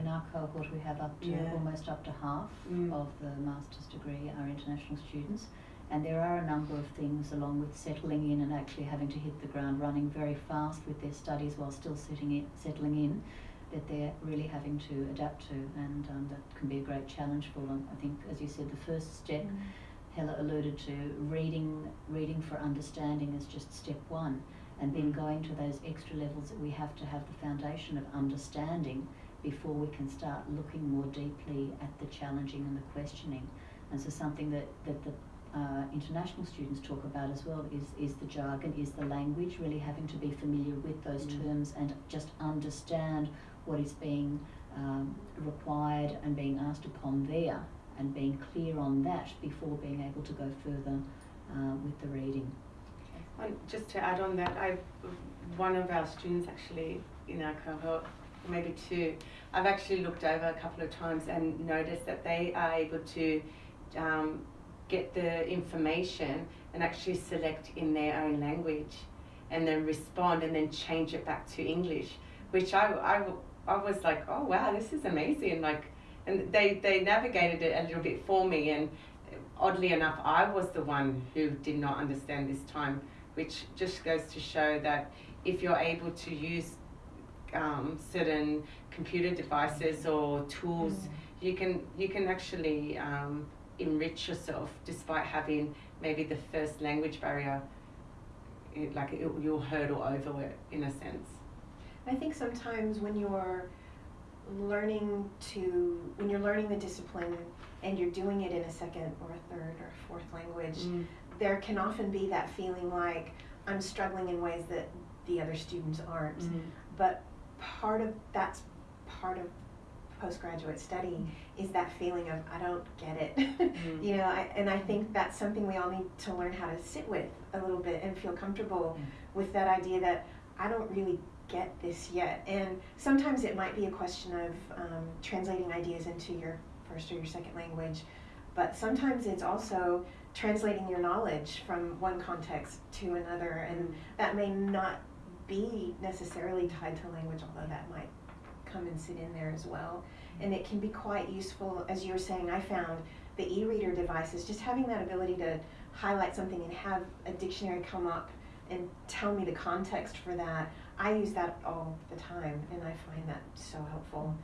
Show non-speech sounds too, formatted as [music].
in our cohort we have up to Yeah. almost up to half Mm. of the master's degree are international students. And there are a number of things along with settling in and actually having to hit the ground running very fast with their studies while still setting in, settling in that they're really having to adapt to and um, that can be a great challenge for them. I think as you said the first step Hella alluded to reading reading for understanding is just step one and then going to those extra levels that we have to have the foundation of understanding before we can start looking more deeply at the challenging and the questioning. And so something that, that the uh, international students talk about as well is, is the jargon, is the language, really having to be familiar with those Mm. terms and just understand what is being um, required and being asked upon there and being clear on that before being able to go further uh, with the reading. Just to add on that, I, one of our students actually in our cohort, maybe two, I've actually looked over a couple of times and noticed that they are able to um, get the information and actually select in their own language and then respond and then change it back to English, which I, I, I was like, oh wow, this is amazing. Like, and they, they navigated it a little bit for me and oddly enough, I was the one who did not understand this time, which just goes to show that if you're able to use um, certain computer devices or tools, you can you can actually um, enrich yourself despite having maybe the first language barrier, it, like it, you'll hurdle over it in a sense. I think sometimes when you're learning to, when you're learning the discipline and you're doing it in a second or a third or a fourth language, there can often be that feeling like I'm struggling in ways that the other students aren't. Mm. But part of that's part of postgraduate study is that feeling of I don't get it. Mm. [laughs] you know, I, and I think that's something we all need to learn how to sit with a little bit and feel comfortable with that idea that I don't really get this yet. And sometimes it might be a question of um, translating ideas into your first or your second language, but sometimes it's also translating your knowledge from one context to another, and that may not be necessarily tied to language, although that might come and sit in there as well. And it can be quite useful, as you were saying, I found the e-reader devices, just having that ability to highlight something and have a dictionary come up and tell me the context for that. I use that all the time and I find that so helpful.